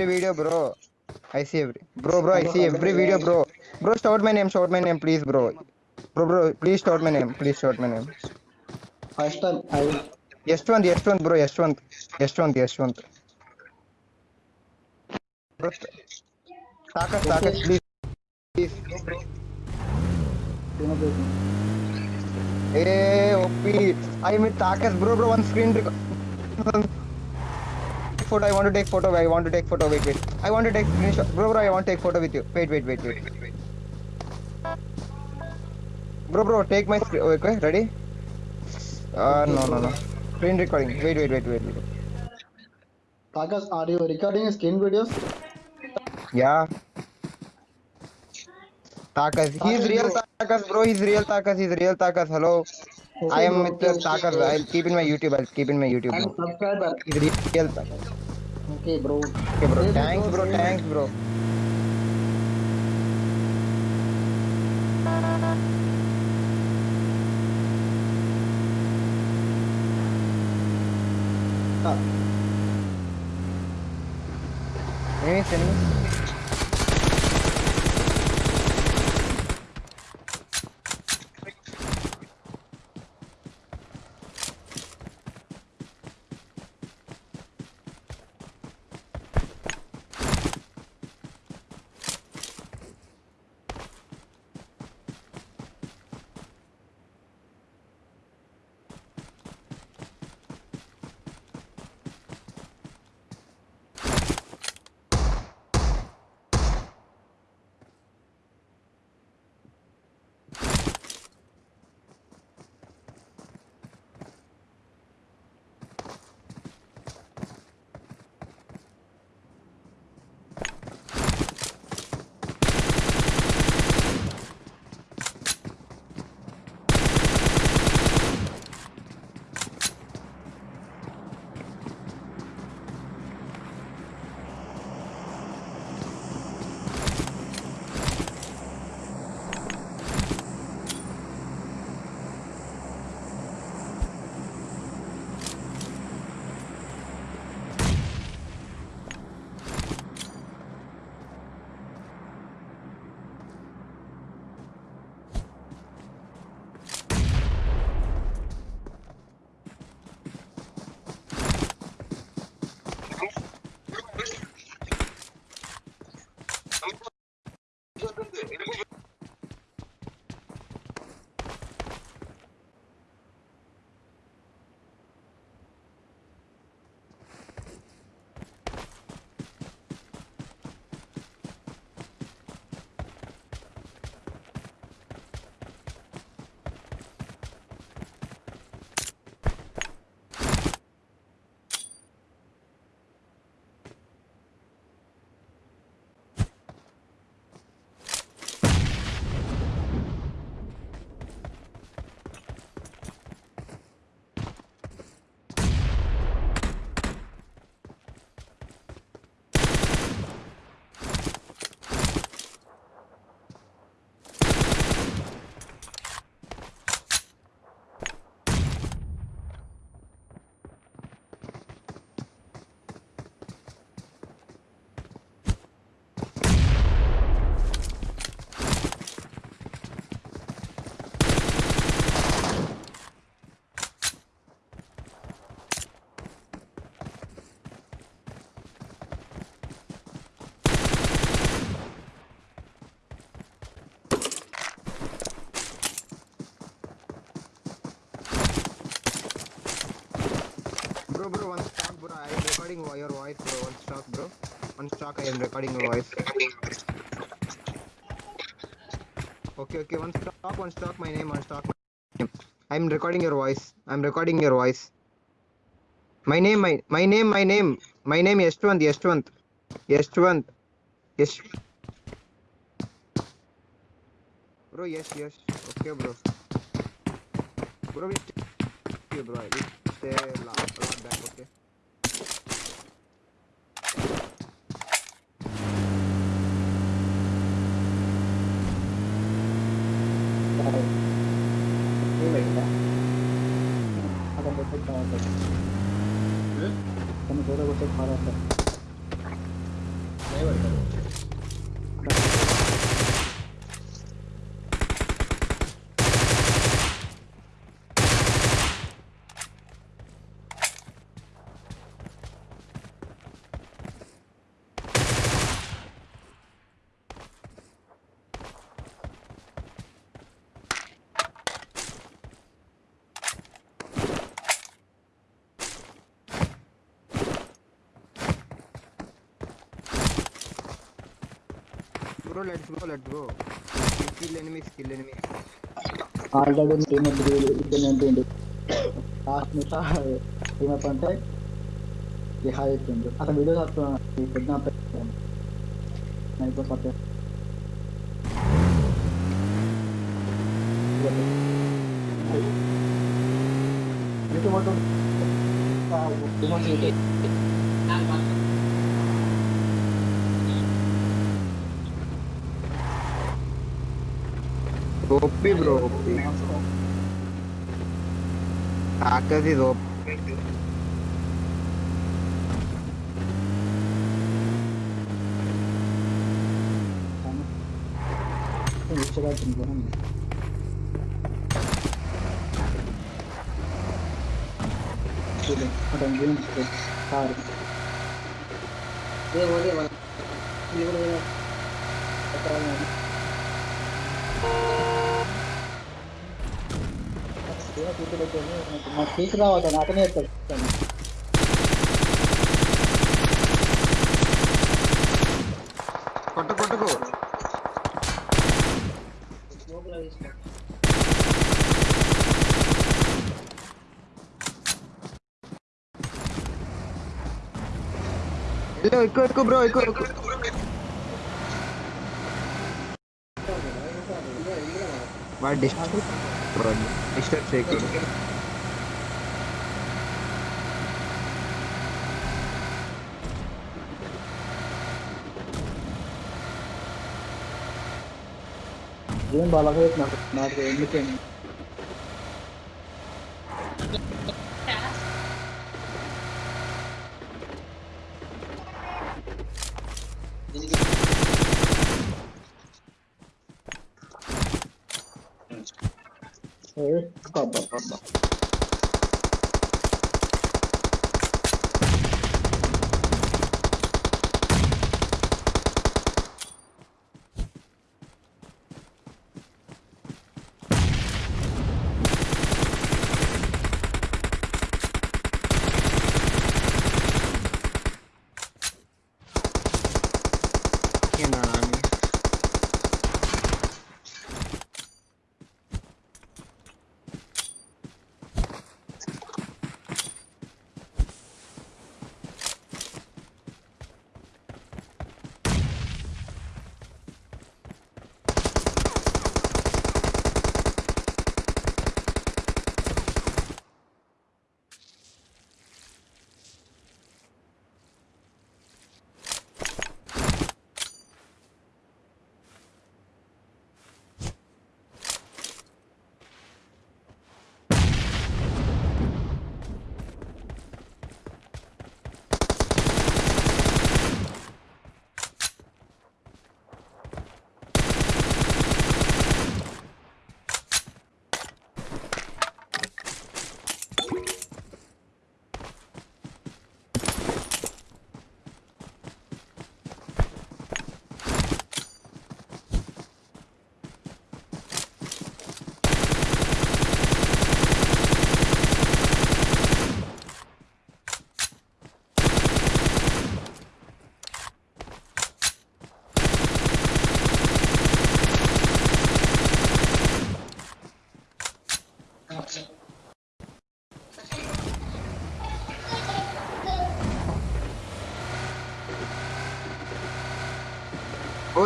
every video, bro. I see every bro, bro. I see every video, bro. Bro, shout my name, shout my name, please, bro. Bro, bro, please shout my name, please shout my name. First time I. Yeshwant, Yeshwant, bro, Yeshwant, Yeshwant, Yeshwant. Bro, Takas, Takas, please, please. Hey, OP, I mean Takas, bro, bro, one screen record. Photo. I want to take photo. I want to take photo. Wait, wait. I want to take screenshot, bro, bro. I want to take photo with you. Wait, wait, wait, wait, wait. Bro, bro, take my screen. Okay, ready? Uh, no, no, no. Screen recording. Wait, wait, wait, wait, wait. Takas, are you recording screen videos? Yeah. Takas. He's real. Takas, bro. He's real Takas. He's real Takas. Hello. I am with the bro. I'll keep in my YouTube. I'll keep in my YouTube. Bro. subscriber. Real Takas. Okay, bro. Okay, bro. Thanks, bro. Thanks, bro. Ah, Enemies, enemies. One stock, I am recording your voice. Okay, okay, one stock, one stock, my name, one name. I'm recording your voice. I'm recording your voice. My name, my my name, my name, my name Yeshwant, Yeshwant, Yeshwant, Yes. Bro, yes, yes. Okay, bro. Bro, we stay, bro. We stay a lot, a lot back. Okay. ドラゴンこのドラゴンセット払った。bro, let's go, let's go. Kill enemy, kill enemy. Already team is doing it. Last में था team में पंटे ये hi team जो अच्छा video साथ में कितना पे नहीं तो साथ में ये तो मतलब Dopi bro. Kakak sih ini Coba tungguan ya. Sudah, ada yang sudah tarik. Dia mau dia mau. Dia mau dia ಮಾಡ್ತೀವಿ ಕೂತಿರುತ್ತೆ ನಾವು ಟೀಚರ್ ಆವಾಗ ನಾಲ್ಕನೇ ಇರ್ತಾರೆ ಕೊಟ್ಟು ಕೊಟ್ಟುಕು ಎಲ್ಲೋ ಇಕ್ಕೋ ಇಕ್ಕೋ ಬ್ರೋ ಇಕ್ಕೋ ಇಕ್ಕೋ ಬಾ district Buranın işler çekiyor. Şey Benim balığı etmem. Nerede? Ömür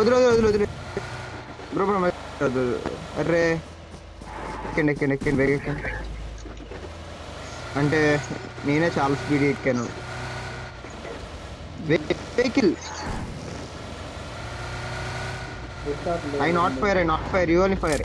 వదిలే వదిలే వదిలే బ్రో బ్రో మరి అర్రే. ఎక్కండి ఎక్కండి ఎక్కండి బేగ ఎక్కండి. అంటే నేనే చాలా స్పీడ్ ఎక్కాను. Vehicle I not fire I not fire you only fire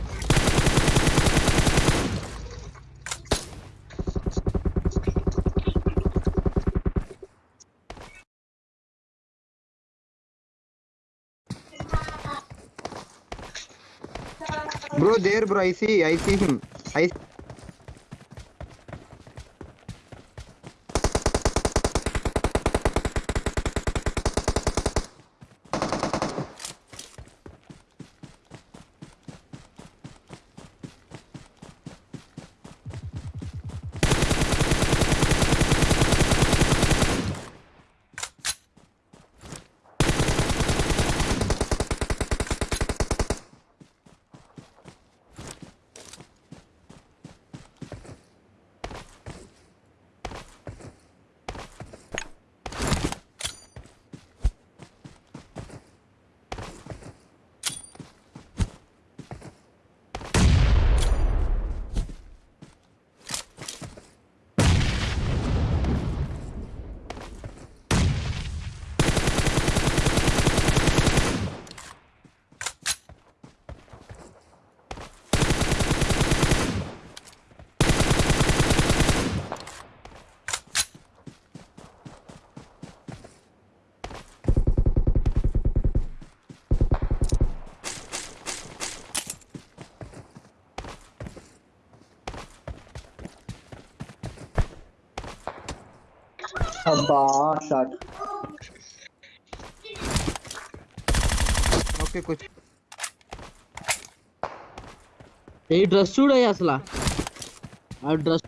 there, bro. I see. I see him. I. बाहर ओके कुछ। ये ड्रेस सूट है असला। और ड्रेस